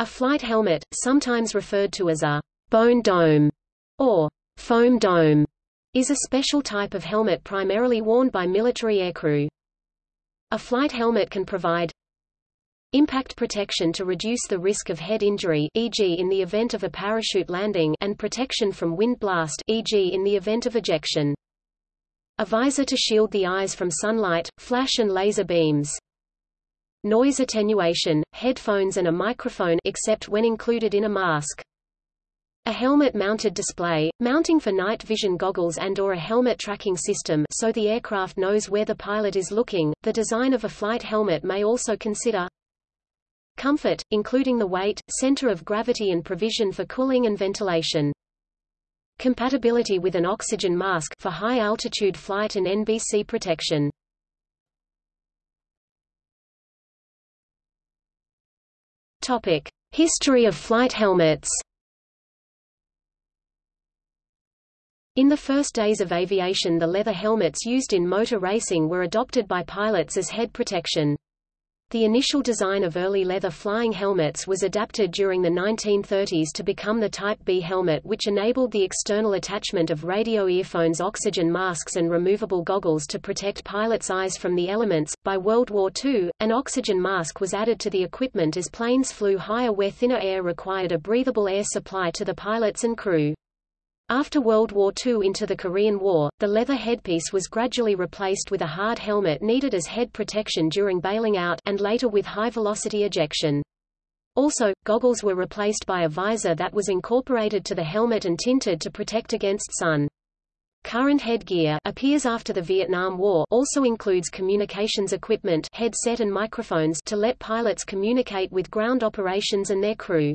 A flight helmet, sometimes referred to as a bone dome or foam dome, is a special type of helmet primarily worn by military aircrew. A flight helmet can provide impact protection to reduce the risk of head injury e.g. in the event of a parachute landing and protection from wind blast e.g. in the event of ejection. A visor to shield the eyes from sunlight, flash and laser beams. Noise attenuation, headphones and a microphone except when included in a mask. A helmet-mounted display, mounting for night vision goggles and or a helmet tracking system so the aircraft knows where the pilot is looking. The design of a flight helmet may also consider comfort, including the weight, center of gravity and provision for cooling and ventilation. Compatibility with an oxygen mask for high-altitude flight and NBC protection. Topic: History of flight helmets. In the first days of aviation the leather helmets used in motor racing were adopted by pilots as head protection. The initial design of early leather flying helmets was adapted during the 1930s to become the Type B helmet which enabled the external attachment of radio earphones oxygen masks and removable goggles to protect pilots' eyes from the elements. By World War II, an oxygen mask was added to the equipment as planes flew higher where thinner air required a breathable air supply to the pilots and crew. After World War II into the Korean War, the leather headpiece was gradually replaced with a hard helmet needed as head protection during bailing out and later with high-velocity ejection. Also, goggles were replaced by a visor that was incorporated to the helmet and tinted to protect against sun. Current headgear appears after the Vietnam War also includes communications equipment headset and microphones to let pilots communicate with ground operations and their crew.